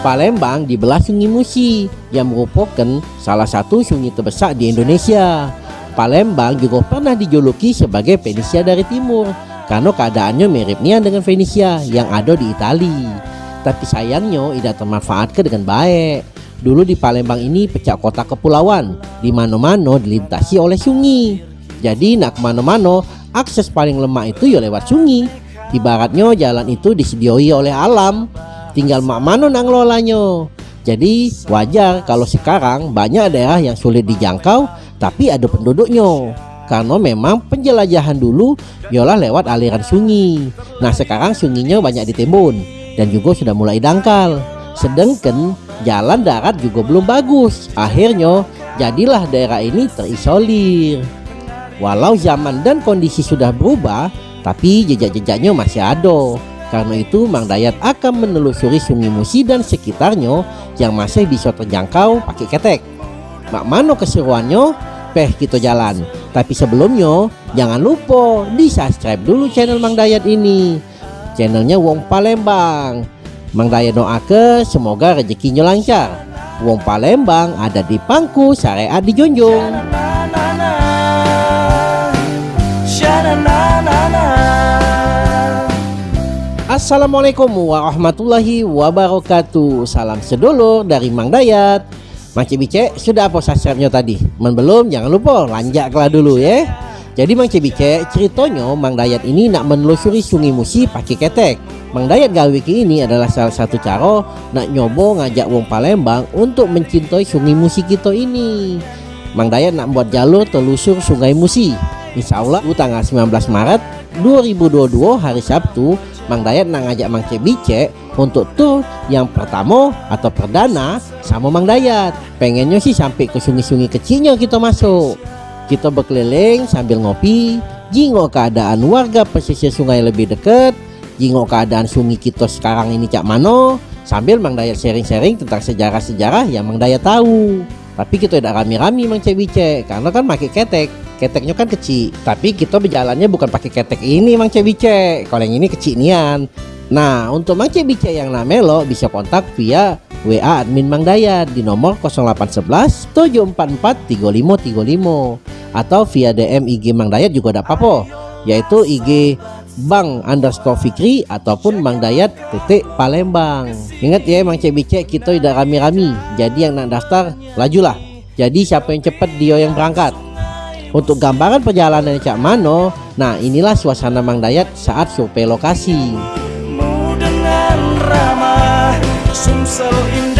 Palembang dibelah Sungai Musi yang merupakan salah satu sungai terbesar di Indonesia. Palembang juga pernah dijuluki sebagai Venesia dari timur karena keadaannya miripnya dengan Venesia yang ada di Italia. Tapi sayangnya tidak termanfaatkan dengan baik. Dulu di Palembang ini pecah kota kepulauan, di mana-mana dilintasi oleh sungai. Jadi nak ke mana-mana, akses paling lemah itu ya lewat sungai. Ibaratnya jalan itu disedioi oleh alam, tinggal mak mano nang lolanya jadi wajar kalau sekarang banyak daerah yang sulit dijangkau tapi ada penduduknya. Karena memang penjelajahan dulu yolah lewat aliran sungai nah sekarang sungainya banyak ditimbun dan juga sudah mulai dangkal. Sedangkan jalan darat juga belum bagus. Akhirnya jadilah daerah ini terisolir. Walau zaman dan kondisi sudah berubah tapi jejak-jejaknya masih ada karena itu Mang Dayat akan menelusuri Sungai Musi dan sekitarnya yang masih bisa terjangkau pakai ketek. Mak mano keseruannya? Peh kita jalan. Tapi sebelumnya jangan lupa di subscribe dulu channel Mang Dayat ini. Channelnya Wong Palembang. Mang Dayat doa semoga rezekinya lancar. Wong Palembang ada di pangku syariat di Jonjong. Assalamualaikum warahmatullahi wabarakatuh. Salam sedulur dari Mang Dayat. Mang Cibice sudah apa subscribe-nya tadi? Men belum? Jangan lupa lanjaklah dulu ya. Jadi Mang Cibice ceritanya Mang Dayat ini nak menelusuri sungai Musi pakai ketek. Mang Dayat Gawiki ini adalah salah satu cara nak nyobo ngajak wong Palembang untuk mencintai sungai Musi kita ini. Mang Dayat nak buat jalur telusur sungai Musi. Insya Allah tanggal 19 Maret 2022 hari Sabtu Mang Dayat nak ngajak Mang Cebice untuk tur yang pertama atau perdana sama Mang Dayat. Pengennya sih sampai ke sungai-sungai kecilnya kita masuk. Kita berkeliling sambil ngopi, jingok keadaan warga pesisir sungai lebih dekat, jingok keadaan sungai kita sekarang ini cak mano, sambil Mang Dayat sharing-sharing tentang sejarah-sejarah yang Mang Dayat tahu. Tapi kita tidak rami-rami Mang Cebice karena kan pakai ketek keteknya kan kecil tapi kita berjalannya bukan pakai ketek ini Mang Cebice kalau yang ini kecil nian nah untuk Mang Cebice yang namelo bisa kontak via WA admin Mang Dayat di nomor 0811 744 3535 atau via DM IG Mang Dayat juga ada apa-apa. Yaitu IG Bang underscore Fikri ataupun Bang Dayat titik Palembang. Ingat ya Mang Cebice kita tidak rami-rami jadi yang nak daftar lajulah. Jadi siapa yang cepat dia yang berangkat untuk gambaran perjalanan Cak Mano, nah inilah suasana Mang Dayat saat survei lokasi. ramah, Sumsel indah,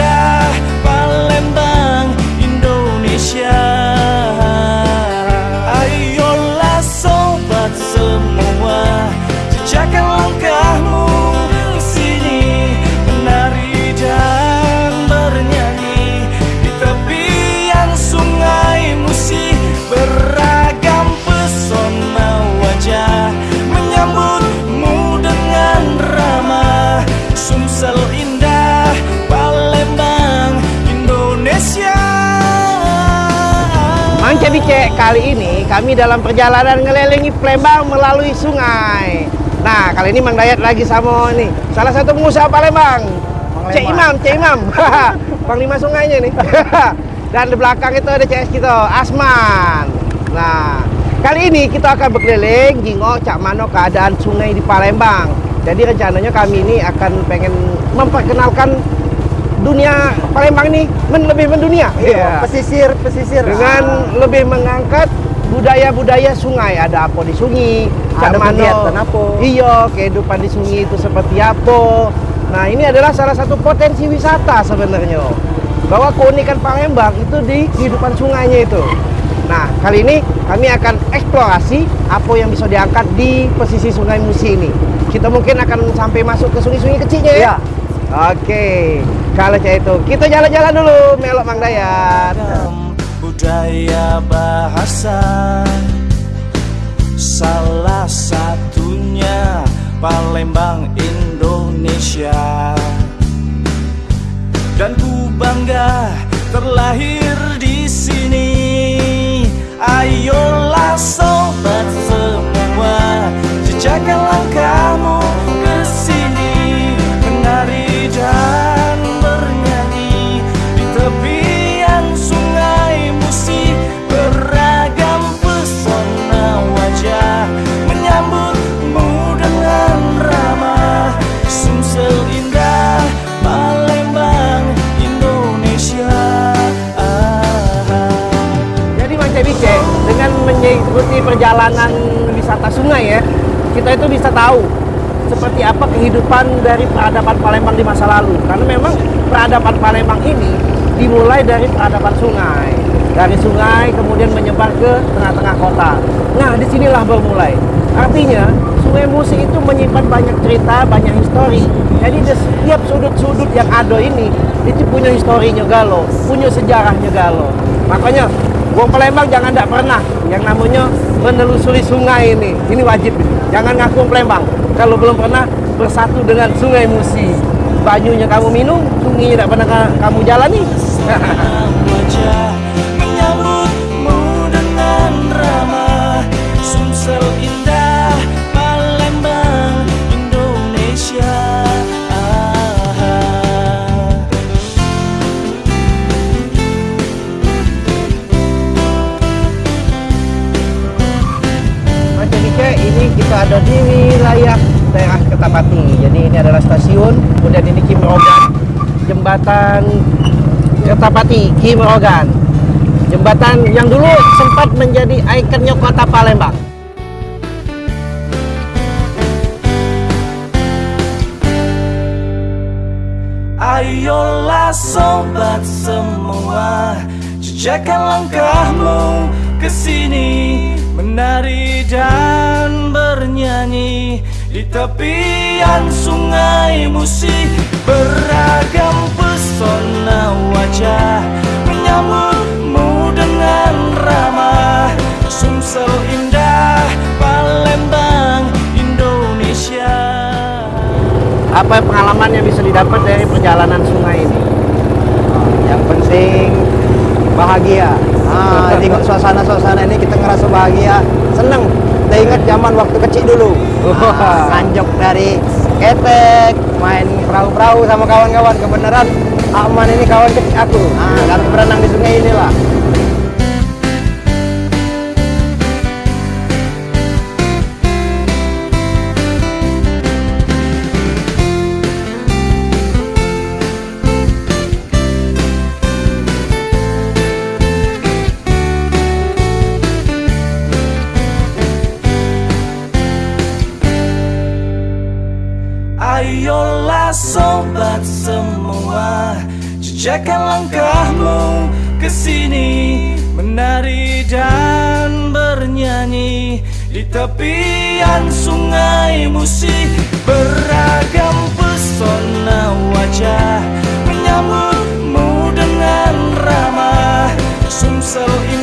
Bice, kali ini kami dalam perjalanan ngelilingi Palembang melalui sungai. Nah, kali ini Mang Dayat lagi sama nih salah satu pengusaha Palembang. Cek Imam, Cek Imam. Panglima sungainya nih. Dan di belakang itu ada CS kita, Asman. Nah, kali ini kita akan berkeliling jingok cak mano keadaan sungai di Palembang. Jadi rencananya kami ini akan pengen memperkenalkan dunia Palembang ini men lebih mendunia. Iya, yeah. pesisir, pesisir. Dengan ah. lebih mengangkat budaya-budaya sungai. Ada apa di sungai, ada kegiatan apa. Iya, kehidupan di sungai itu seperti apa. Nah, ini adalah salah satu potensi wisata sebenarnya. Bahwa keunikan Palembang itu di kehidupan sungainya itu. Nah, kali ini kami akan eksplorasi apa yang bisa diangkat di pesisir Sungai Musi ini. Kita mungkin akan sampai masuk ke sungai-sungai kecilnya ya. Iya. Oke, kalau saya itu kita jalan-jalan dulu melok Mang Dayat. Budaya bahasa salah satunya Palembang Indonesia dan ku bangga terlahir di sini. Ayolah sungai ya, kita itu bisa tahu seperti apa kehidupan dari peradaban Palembang di masa lalu. Karena memang peradaban Palembang ini dimulai dari peradaban sungai. Dari sungai kemudian menyebar ke tengah-tengah kota. Nah, di sinilah bermulai. Artinya, Sungai Musi itu menyimpan banyak cerita, banyak histori. Jadi di setiap sudut-sudut yang ada ini, itu punya historinya Galo, punya sejarahnya Galo. Makanya, Wong Palembang jangan tidak pernah yang namanya menelusuri sungai ini. Ini wajib. Jangan ngaku Palembang. Kalau belum pernah bersatu dengan Sungai Musi. Banyunya kamu minum, sungainya tidak pernah ka- kamu jalani. Kertapati. Jadi ini adalah stasiun, kemudian ini Kimrogan, jembatan Kertapati, Kimrogan. Jembatan yang dulu sempat menjadi ikonnya kota Palembang. Ayolah sobat semua Jejakkan langkahmu ke sini Menari dan bernyanyi Di tepian sungai Musi Beragam pesona wajah Menyambutmu dengan ramah Sumsel indah Palembang Indonesia Apa pengalaman yang bisa didapat dari perjalanan sungai ini? Yang penting bahagia. Ah, tengok suasana-suasana ini kita ngerasa bahagia, seneng. Ingat zaman waktu kecil dulu. Ah, Anjok dari ketek, main perahu-perahu sama kawan-kawan. Kebenaran Aman ini kawan kecil aku. Ah, kami berenang di sungai inilah. Ayolah sobat semua Jejakan langkahmu ke sini. Menari dan bernyanyi Di tepian sungai musik Beragam pesona wajah Menyambutmu dengan ramah. Sumsel ini